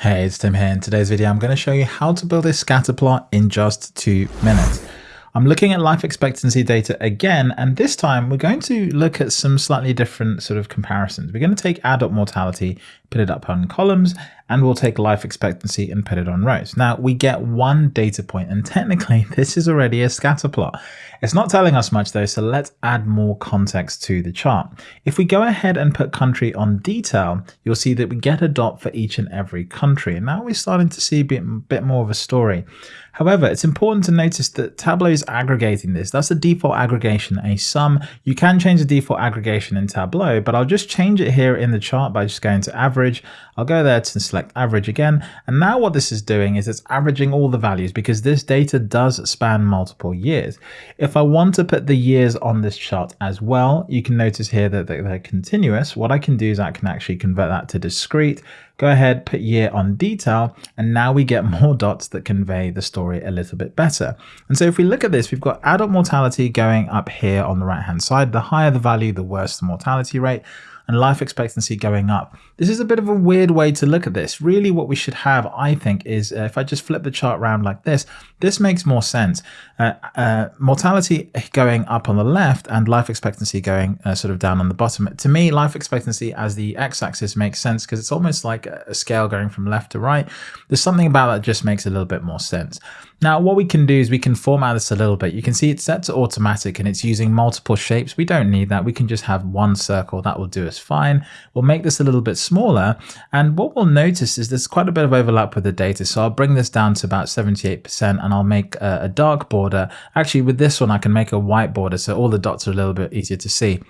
Hey, it's Tim here. In today's video, I'm going to show you how to build a scatter plot in just two minutes. I'm looking at life expectancy data again, and this time we're going to look at some slightly different sort of comparisons. We're going to take adult mortality, put it up on columns, and we'll take life expectancy and put it on rows. Now we get one data point, and technically this is already a scatter plot. It's not telling us much though, so let's add more context to the chart. If we go ahead and put country on detail, you'll see that we get a dot for each and every country. And now we're starting to see a bit, bit more of a story. However, it's important to notice that Tableau is aggregating this. That's the default aggregation, a sum. You can change the default aggregation in Tableau, but I'll just change it here in the chart by just going to average. I'll go there to select average again. And now what this is doing is it's averaging all the values because this data does span multiple years. If I want to put the years on this chart as well, you can notice here that they're continuous. What I can do is I can actually convert that to discrete go ahead, put year on detail, and now we get more dots that convey the story a little bit better. And so if we look at this, we've got adult mortality going up here on the right hand side. The higher the value, the worse the mortality rate and life expectancy going up. This is a bit of a weird way to look at this. Really what we should have, I think, is uh, if I just flip the chart around like this, this makes more sense. Uh, uh, mortality going up on the left and life expectancy going uh, sort of down on the bottom. To me, life expectancy as the x-axis makes sense because it's almost like a scale going from left to right. There's something about that just makes a little bit more sense. Now, what we can do is we can format this a little bit. You can see it's set to automatic and it's using multiple shapes. We don't need that. We can just have one circle. That will do us fine. We'll make this a little bit smaller. And what we'll notice is there's quite a bit of overlap with the data. So I'll bring this down to about 78% and I'll make a, a dark border. Actually, with this one, I can make a white border. So all the dots are a little bit easier to see.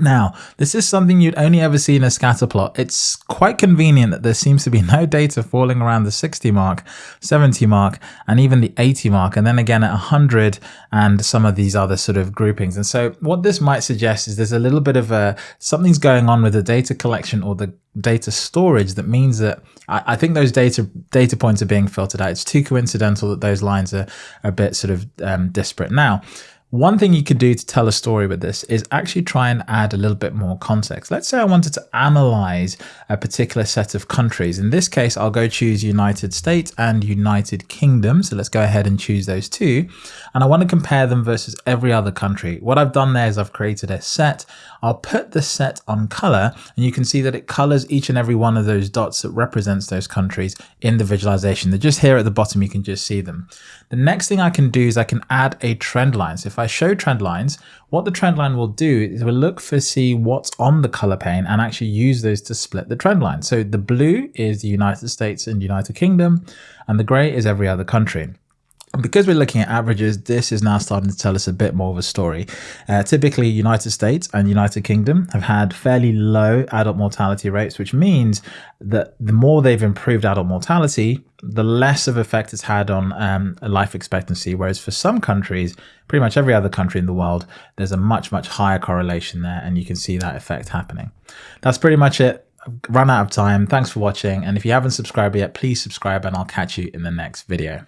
Now, this is something you'd only ever see in a scatter plot. It's quite convenient that there seems to be no data falling around the 60 mark, 70 mark, and even the 80 mark, and then again at 100 and some of these other sort of groupings. And so what this might suggest is there's a little bit of a, something's going on with the data collection or the data storage that means that I, I think those data data points are being filtered out. It's too coincidental that those lines are, a bit sort of um, disparate. Now, one thing you could do to tell a story with this is actually try and add a little bit more context. Let's say I wanted to analyze a particular set of countries. In this case, I'll go choose United States and United Kingdom. So let's go ahead and choose those two. And I want to compare them versus every other country. What I've done there is I've created a set. I'll put the set on color and you can see that it colors each and every one of those dots that represents those countries in the visualization. They're just here at the bottom. You can just see them. The next thing I can do is I can add a trend line. So if if I show trend lines, what the trend line will do is we'll look for see what's on the color pane and actually use those to split the trend line. So the blue is the United States and United Kingdom, and the gray is every other country And because we're looking at averages, this is now starting to tell us a bit more of a story. Uh, typically, United States and United Kingdom have had fairly low adult mortality rates, which means that the more they've improved adult mortality, the less of effect it's had on um, life expectancy. Whereas for some countries, pretty much every other country in the world, there's a much, much higher correlation there, and you can see that effect happening. That's pretty much it. I've run out of time. Thanks for watching. And if you haven't subscribed yet, please subscribe and I'll catch you in the next video.